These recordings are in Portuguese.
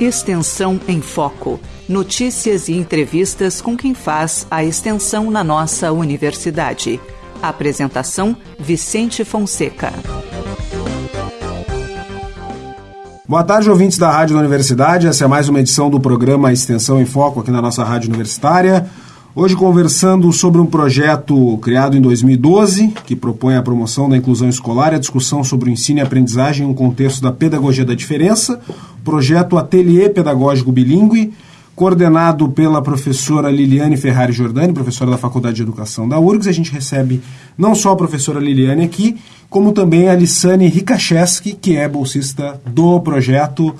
Extensão em Foco. Notícias e entrevistas com quem faz a extensão na nossa universidade. Apresentação: Vicente Fonseca. Boa tarde, ouvintes da Rádio da Universidade. Essa é mais uma edição do programa Extensão em Foco aqui na nossa Rádio Universitária. Hoje conversando sobre um projeto criado em 2012 que propõe a promoção da inclusão escolar e a discussão sobre o ensino e aprendizagem em um contexto da pedagogia da diferença, projeto Ateliê Pedagógico Bilingue, coordenado pela professora Liliane Ferrari Giordani, professora da Faculdade de Educação da URGS. A gente recebe não só a professora Liliane aqui, como também a Lissane Rikacheski, que é bolsista do projeto.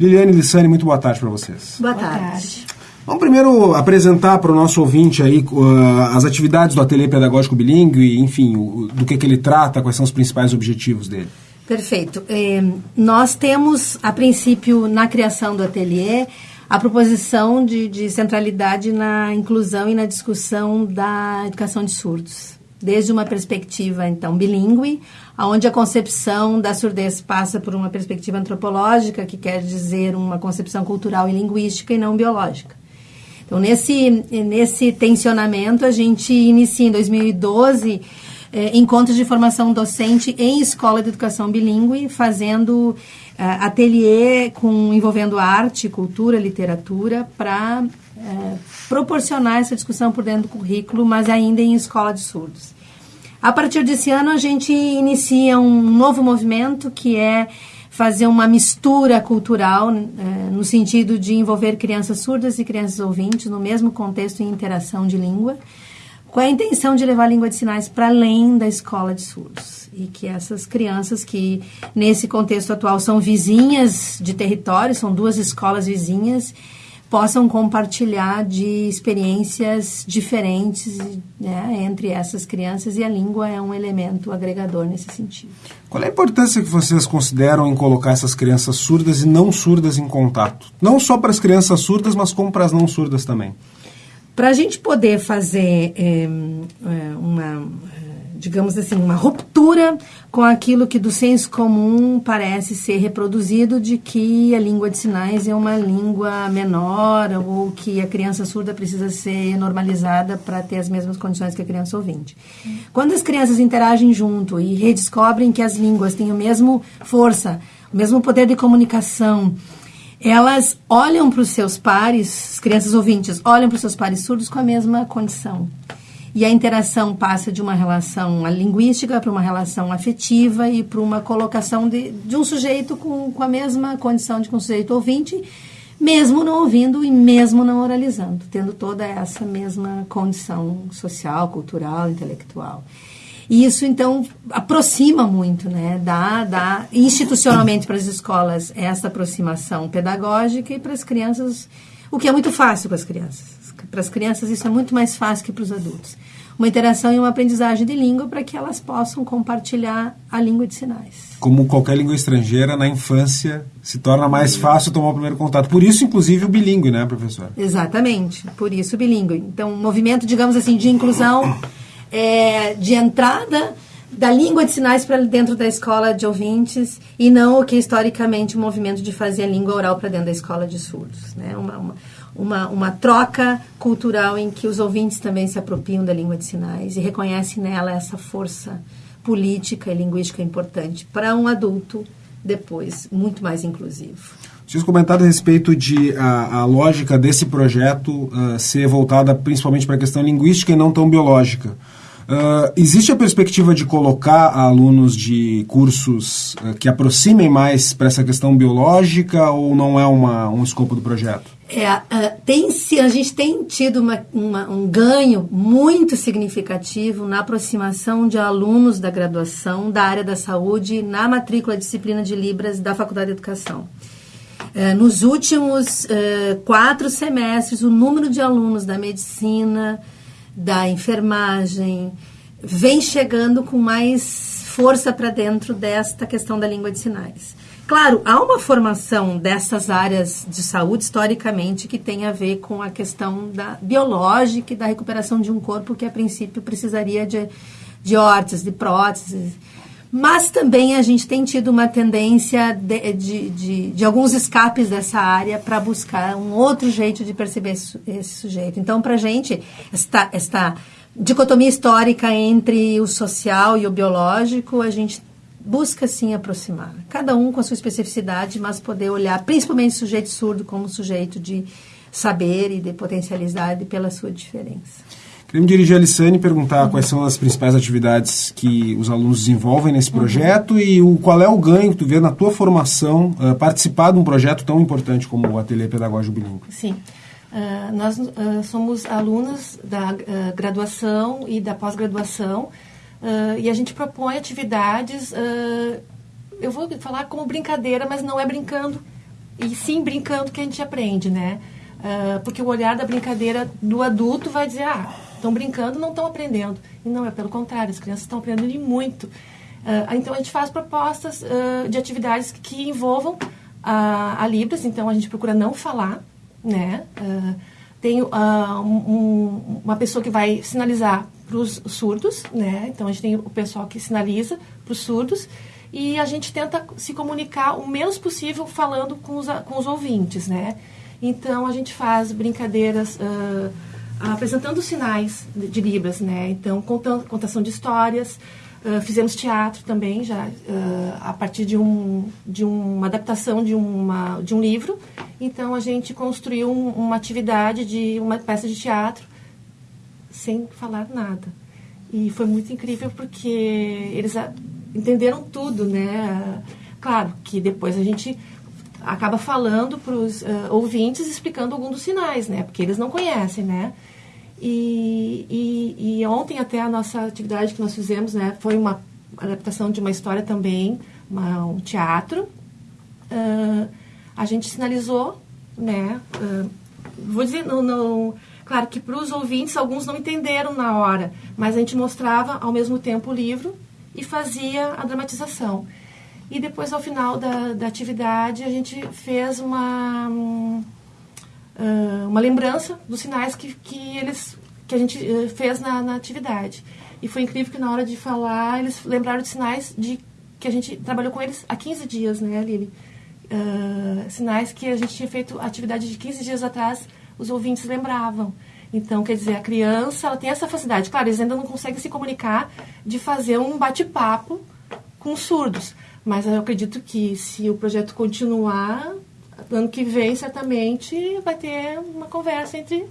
Liliane e Lissane, muito boa tarde para vocês. Boa tarde. Boa tarde. Vamos primeiro apresentar para o nosso ouvinte aí uh, as atividades do Ateliê Pedagógico Bilingue, enfim, o, do que, que ele trata, quais são os principais objetivos dele. Perfeito. É, nós temos, a princípio, na criação do ateliê, a proposição de, de centralidade na inclusão e na discussão da educação de surdos desde uma perspectiva então bilíngue, onde a concepção da surdez passa por uma perspectiva antropológica, que quer dizer uma concepção cultural e linguística e não biológica. Então, nesse, nesse tensionamento, a gente inicia em 2012 eh, encontros de formação docente em escola de educação bilíngue, fazendo eh, ateliê com, envolvendo arte, cultura, literatura, para eh, proporcionar essa discussão por dentro do currículo, mas ainda em escola de surdos. A partir desse ano, a gente inicia um novo movimento que é fazer uma mistura cultural é, no sentido de envolver crianças surdas e crianças ouvintes no mesmo contexto e interação de língua, com a intenção de levar a língua de sinais para além da escola de surdos. E que essas crianças que, nesse contexto atual, são vizinhas de território, são duas escolas vizinhas, possam compartilhar de experiências diferentes né, entre essas crianças e a língua é um elemento agregador nesse sentido. Qual é a importância que vocês consideram em colocar essas crianças surdas e não surdas em contato? Não só para as crianças surdas, mas como para as não surdas também. Para a gente poder fazer é, uma digamos assim, uma ruptura com aquilo que do senso comum parece ser reproduzido de que a língua de sinais é uma língua menor ou que a criança surda precisa ser normalizada para ter as mesmas condições que a criança ouvinte. Quando as crianças interagem junto e redescobrem que as línguas têm a mesma força, o mesmo poder de comunicação, elas olham para os seus pares, as crianças ouvintes olham para os seus pares surdos com a mesma condição. E a interação passa de uma relação linguística para uma relação afetiva e para uma colocação de, de um sujeito com, com a mesma condição de um sujeito ouvinte, mesmo não ouvindo e mesmo não oralizando, tendo toda essa mesma condição social, cultural, intelectual. E isso, então, aproxima muito, né? Dá, dá institucionalmente para as escolas essa aproximação pedagógica e para as crianças, o que é muito fácil para as crianças. Para as crianças isso é muito mais fácil que para os adultos. Uma interação e uma aprendizagem de língua para que elas possam compartilhar a língua de sinais. Como qualquer língua estrangeira, na infância se torna mais fácil tomar o primeiro contato. Por isso, inclusive, o bilíngue, né, professor? Exatamente, por isso o bilíngue. Então, um movimento, digamos assim, de inclusão, é, de entrada da língua de sinais para dentro da escola de ouvintes e não o que historicamente o movimento de fazer a língua oral para dentro da escola de surdos. Né? Uma, uma, uma, uma troca cultural em que os ouvintes também se apropriam da língua de sinais e reconhecem nela essa força política e linguística importante para um adulto depois muito mais inclusivo. Vocês comentaram a respeito de a, a lógica desse projeto uh, ser voltada principalmente para a questão linguística e não tão biológica. Uh, existe a perspectiva de colocar alunos de cursos uh, que aproximem mais para essa questão biológica ou não é uma, um escopo do projeto? É, uh, tem, a gente tem tido uma, uma, um ganho muito significativo na aproximação de alunos da graduação da área da saúde na matrícula disciplina de Libras da Faculdade de Educação. nos últimos quatro semestres, o número de alunos da medicina, da enfermagem, vem chegando com mais força para dentro desta questão da língua de sinais. Claro, há uma formação dessas áreas de saúde historicamente que tem a ver com a questão da biológica e da recuperação de um corpo que a princípio precisaria de, de órteses, de próteses. Mas também a gente tem tido uma tendência de, de, de, de alguns escapes dessa área para buscar um outro jeito de perceber esse, esse sujeito. Então, para a gente, esta, esta dicotomia histórica entre o social e o biológico, a gente busca sim aproximar. Cada um com a sua especificidade, mas poder olhar principalmente o sujeito surdo como sujeito de saber e de potencialidade pela sua diferença. Queria me dirigir a Lissane e perguntar quais são as principais atividades que os alunos desenvolvem nesse uhum. projeto uhum. e o, qual é o ganho que tu vê na tua formação uh, participar de um projeto tão importante como o Ateliê Pedagógico Bilingue. Sim. Uh, nós uh, somos alunos da graduação e da pós-graduação e a gente propõe atividades, eu vou falar como brincadeira, mas não é brincando, e sim brincando que a gente aprende, né? porque o olhar da brincadeira do adulto vai dizer, ah, estão brincando, não estão aprendendo. E não, é pelo contrário, as crianças estão aprendendo muito. Uh, então, a gente faz propostas uh, de atividades que envolvam a, a Libras, então a gente procura não falar, né? Uh, tem um, uma pessoa que vai sinalizar para os surdos, né? Então, a gente tem o pessoal que sinaliza para os surdos e a gente tenta se comunicar o menos possível falando com os, com os ouvintes, né? Então, a gente faz brincadeiras... Uh, apresentando sinais de, Libras, né? Então, contando, contação de histórias, uh, fizemos teatro também, já uh, a partir de, um, de uma adaptação de, uma, de um livro. Então, a gente construiu um, uma atividade de uma peça de teatro sem falar nada. E foi muito incrível porque eles entenderam tudo, né? Claro que depois a gente acaba falando para os uh, ouvintes, explicando alguns dos sinais, né? Porque eles não conhecem, né? E, e, e, ontem até a nossa atividade que nós fizemos, né? Foi uma adaptação de uma história também, uma, um teatro. Uh, a gente sinalizou, né? Uh, vou dizer, não, não claro que para os ouvintes alguns não entenderam na hora, mas a gente mostrava ao mesmo tempo o livro e fazia a dramatização. E depois, ao final da, da atividade, a gente fez uma, uh, uma lembrança dos sinais que, que, eles, que a gente uh, fez na, na atividade. E foi incrível que na hora de falar, eles lembraram de sinais de que a gente trabalhou com eles há 15 dias, né, Lili? Uh, sinais que a gente tinha feito atividade de 15 dias atrás, os ouvintes lembravam. Então, quer dizer, a criança ela tem essa facilidade. Claro, eles ainda não conseguem se comunicar de fazer um bate-papo com surdos. Mas eu acredito que se o projeto continuar, ano que vem certamente vai ter uma conversa entre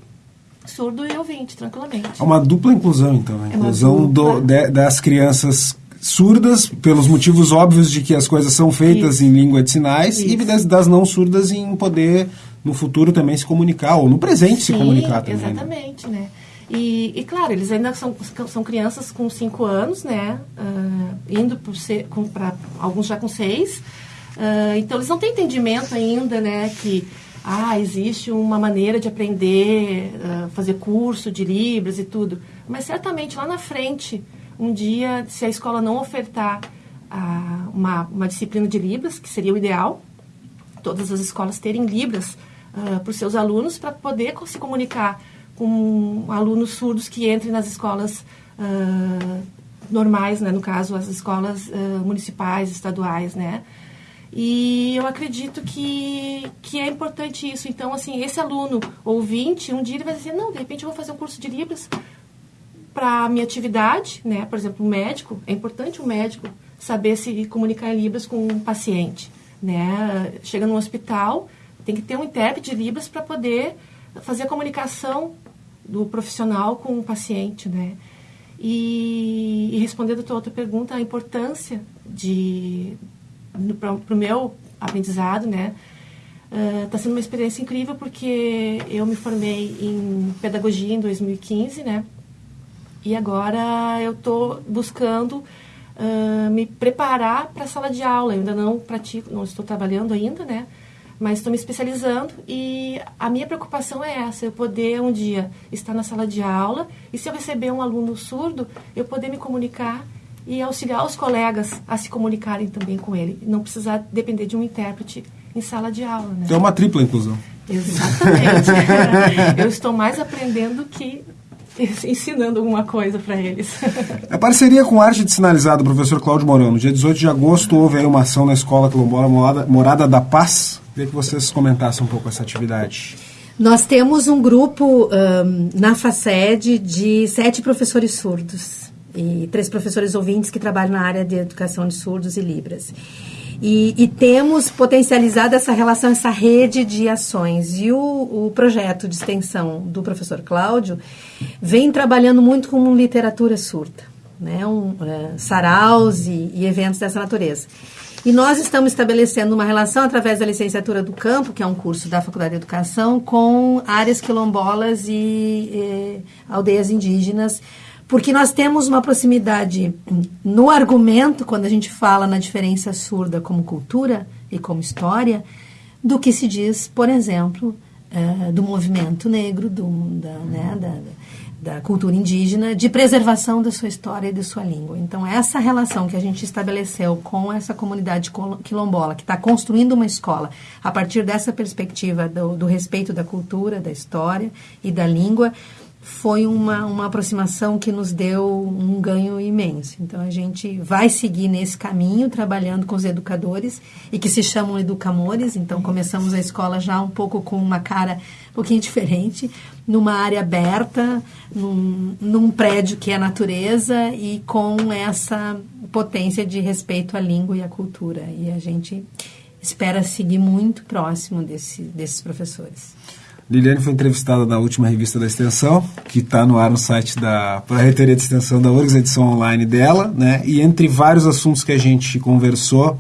surdo e ouvinte, tranquilamente. É uma dupla inclusão, então. A inclusão do, de, das crianças surdas, pelos motivos óbvios de que as coisas são feitas Isso. em língua de sinais, Isso. e das, das, não surdas em poder, no futuro, também se comunicar, ou no presente Sim, se comunicar também. Né? Exatamente, né? né? E, e, claro, eles ainda são, são crianças com 5 anos, né? Uh, indo para alguns já com 6. Uh, então, eles não têm entendimento ainda, né? Que ah, existe uma maneira de aprender, uh, fazer curso de Libras e tudo. Mas certamente lá na frente, um dia, se a escola não ofertar uh, uma, uma disciplina de Libras, que seria o ideal, todas as escolas terem Libras uh, para os seus alunos para poder se comunicar com alunos surdos que entrem nas escolas normais, né? no caso, as escolas municipais, estaduais, né? E eu acredito que, que é importante isso. Então, assim, esse aluno ouvinte, um dia ele vai dizer, não, de repente eu vou fazer um curso de Libras para minha atividade, né? Por exemplo, um médico, é importante o médico saber se comunicar em Libras com um paciente, né? Chega num hospital, tem que ter um intérprete de Libras para poder fazer a comunicação do profissional com o paciente, né? E, e respondendo a tua outra pergunta, a importância de para o meu aprendizado, né? Está uh, sendo uma experiência incrível porque eu me formei em pedagogia em 2015, né? E agora eu estou buscando uh, me preparar para a sala de aula. Eu ainda não pratico, não estou trabalhando ainda, né? mas estou me especializando e a minha preocupação é essa, eu poder um dia estar na sala de aula e se eu receber um aluno surdo, eu poder me comunicar e auxiliar os colegas a se comunicarem também com ele, não precisar depender de um intérprete em sala de aula. Né? Então é uma tripla inclusão. Exatamente. eu estou mais aprendendo que ensinando alguma coisa para eles. A parceria com Arte de Sinalizar do professor Cláudio Mourão. No dia 18 de agosto houve aí uma ação na Escola Quilombola Morada, Morada da Paz. Queria que vocês comentassem um pouco essa atividade. Nós temos um grupo um, na FACED de sete professores surdos e três professores ouvintes que trabalham na área de educação de surdos e libras. E, e, temos potencializado essa relação, essa rede de ações. E o, o projeto de extensão do professor Cláudio vem trabalhando muito com literatura surda, né? um, é, saraus e, e eventos dessa natureza. E nós estamos estabelecendo uma relação através da licenciatura do campo, que é um curso da Faculdade de Educação, com áreas quilombolas e, e aldeias indígenas, porque nós temos uma proximidade no argumento, quando a gente fala na diferença surda como cultura e como história, do que se diz, por exemplo, uh, do movimento negro, do, da, né, da, da cultura indígena, de preservação da sua história e de sua língua. Então, essa relação que a gente estabeleceu com essa comunidade quilombola, que está construindo uma escola a partir dessa perspectiva do, do respeito da cultura, da história e da língua, foi uma, uma aproximação que nos deu um ganho imenso. Então, a gente vai seguir nesse caminho, trabalhando com os educadores, e que se chamam educamores. Então, começamos a escola já um pouco com uma cara um pouquinho diferente, numa área aberta, num, num prédio que é natureza e com essa potência de respeito à língua e à cultura. E a gente espera seguir muito próximo desse, desses professores. Liliane foi entrevistada na última revista da Extensão, que está no ar no site da Reitoria de Extensão da URGS, edição online dela, né? E entre vários assuntos que a gente conversou,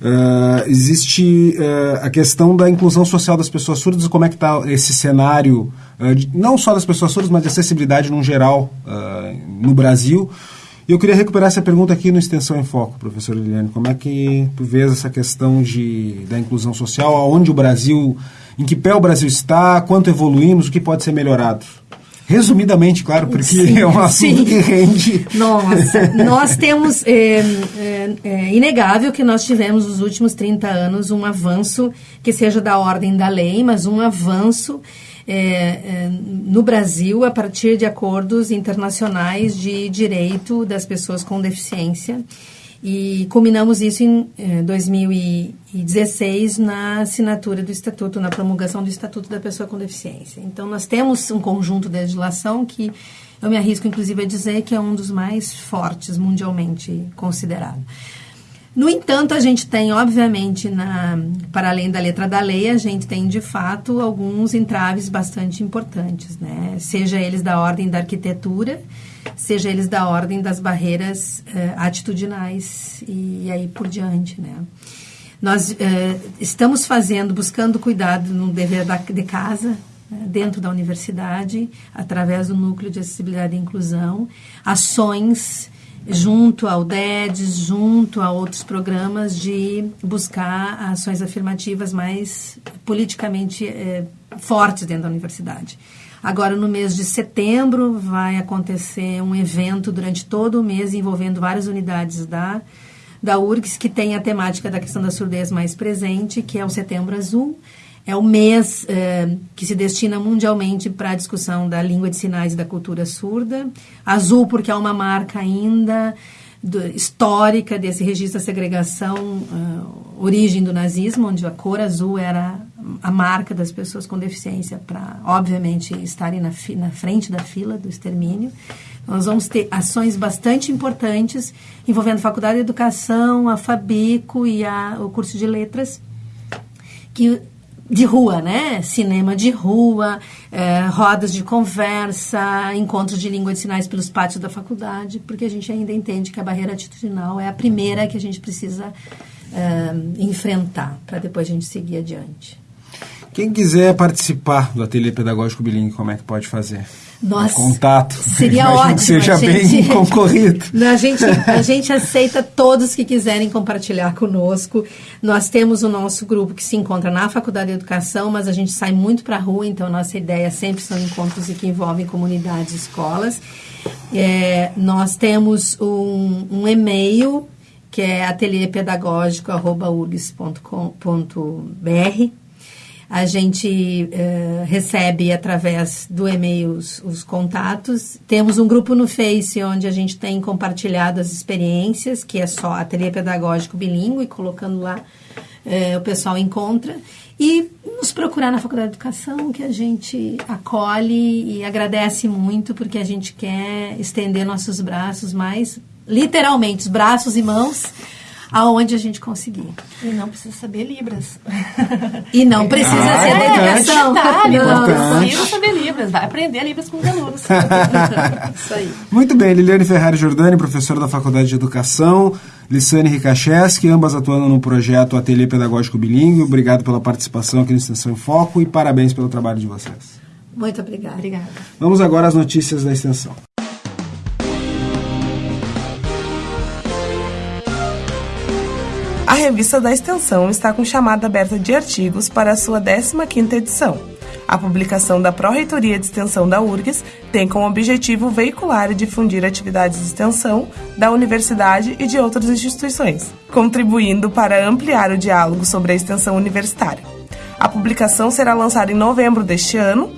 uh, existe uh, a questão da inclusão social das pessoas surdas, como é que está esse cenário, uh, de, não só das pessoas surdas, mas de acessibilidade no geral no Brasil. E eu queria recuperar essa pergunta aqui no Extensão em Foco, professor Liliane. Como é que tu vês essa questão de, da inclusão social, aonde o Brasil em que pé o Brasil está, quanto evoluímos, o que pode ser melhorado. Resumidamente, claro, porque sim, é um assunto sim. que rende. Nossa, nós temos, é, é, é, inegável que nós tivemos nos últimos 30 anos um avanço, que seja da ordem da lei, mas um avanço é, no Brasil a partir de acordos internacionais de direito das pessoas com deficiência. E culminamos isso em eh, 2016 na assinatura do Estatuto, na promulgação do Estatuto da Pessoa com Deficiência. Então, nós temos um conjunto de legislação que eu me arrisco, inclusive, a dizer que é um dos mais fortes mundialmente considerado. No entanto, a gente tem, obviamente, na, para além da letra da lei, a gente tem, de fato, alguns entraves bastante importantes, né? seja eles da ordem da arquitetura, seja eles da ordem das barreiras uh, atitudinais e, aí por diante, né? Nós uh, estamos fazendo, buscando cuidado no dever da, de casa, né, dentro da universidade, através do Núcleo de Acessibilidade e Inclusão, ações junto ao DEDES, junto a outros programas de buscar ações afirmativas mais politicamente eh, fortes dentro da universidade. Agora, no mês de setembro, vai acontecer um evento durante todo o mês envolvendo várias unidades da, da URGS, que tem a temática da questão da surdez mais presente, que é o Setembro Azul. É o mês eh, que se destina mundialmente para a discussão da língua de sinais e da cultura surda. Azul, porque é uma marca ainda do, histórica desse registro da segregação, uh, origem do nazismo, onde a cor azul era a marca das pessoas com deficiência para, obviamente, estarem na, na frente da fila do extermínio. Nós vamos ter ações bastante importantes envolvendo a Faculdade de Educação, a Fabico e a, o curso de Letras, que de rua, né? Cinema de rua, é, rodas de conversa, encontros de língua de sinais pelos pátios da faculdade, porque a gente ainda entende que a barreira atitudinal é a primeira que a gente precisa é, enfrentar para depois a gente seguir adiante. Quem quiser participar do Ateliê Pedagógico Bilingue, como é que pode fazer? Nossa, contato. Seria ótimo. Que seja gente, bem concorrido. A gente, a gente aceita todos que quiserem compartilhar conosco. Nós temos o nosso grupo que se encontra na Faculdade de Educação, mas a gente sai muito para a rua, então nossa ideia sempre são encontros que envolvem comunidades e escolas. É, nós temos um, um e-mail que é atelierpedagógico.urgs.com.br A gente uh, recebe através do e-mail os, os, contatos. Temos um grupo no Face onde a gente tem compartilhado as experiências, que é só Ateliê Pedagógico Bilingue, colocando lá uh, o pessoal encontra. E nos procurar na Faculdade de Educação, que a gente acolhe e agradece muito, porque a gente quer estender nossos braços mais, literalmente, os braços e mãos aonde a gente conseguir. E não precisa saber Libras. E não precisa ah, ser é, dedicação. Detalhe, não precisa saber Libras. Vai aprender Libras com os alunos. Isso aí. Muito bem, Liliane Ferrari Jordani, professora da Faculdade de Educação, Lissane Rikacheski, ambas atuando no projeto Ateliê Pedagógico Bilingue. Obrigado pela participação aqui no Extensão em Foco e parabéns pelo trabalho de vocês. Muito obrigada. Obrigada. Vamos agora às notícias da Extensão. A revista da Extensão está com chamada aberta de artigos para a sua 15ª edição. A publicação da Pró-Reitoria de Extensão da URGS tem como objetivo veicular e difundir atividades de extensão da universidade e de outras instituições, contribuindo para ampliar o diálogo sobre a extensão universitária. A publicação será lançada em novembro deste ano.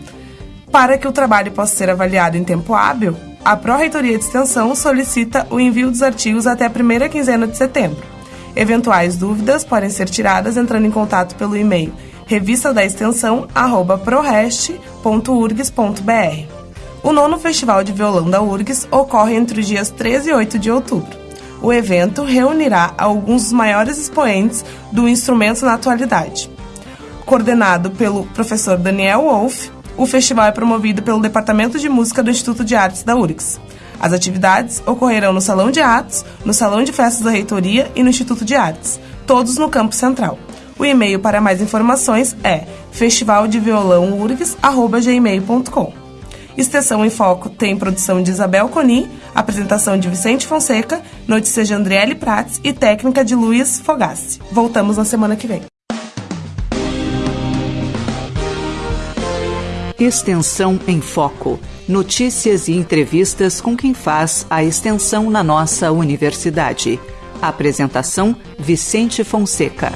Para que o trabalho possa ser avaliado em tempo hábil, a Pró-Reitoria de Extensão solicita o envio dos artigos até a primeira quinzena de setembro. Eventuais dúvidas podem ser tiradas entrando em contato pelo e-mail revista da extensão prorest.urgs.br. O nono Festival de Violão da URGS ocorre entre os dias 13 e 8 de outubro. O evento reunirá alguns dos maiores expoentes do instrumento na atualidade. Coordenado pelo professor Daniel Wolff, o festival é promovido pelo Departamento de Música do Instituto de Artes da URGS. As atividades ocorrerão no Salão de Atos, no Salão de Festas da Reitoria e no Instituto de Artes, todos no Campo Central. O e-mail para mais informações é festivaldeviolãourgs.gmail.com Extensão em Foco tem produção de Isabel Coni, apresentação de Vicente Fonseca, notícias de Andriele Prats e técnica de Luiz Fogassi. Voltamos na semana que vem. Extensão em Foco. Notícias e entrevistas com quem faz a extensão na nossa universidade. Apresentação: Vicente Fonseca.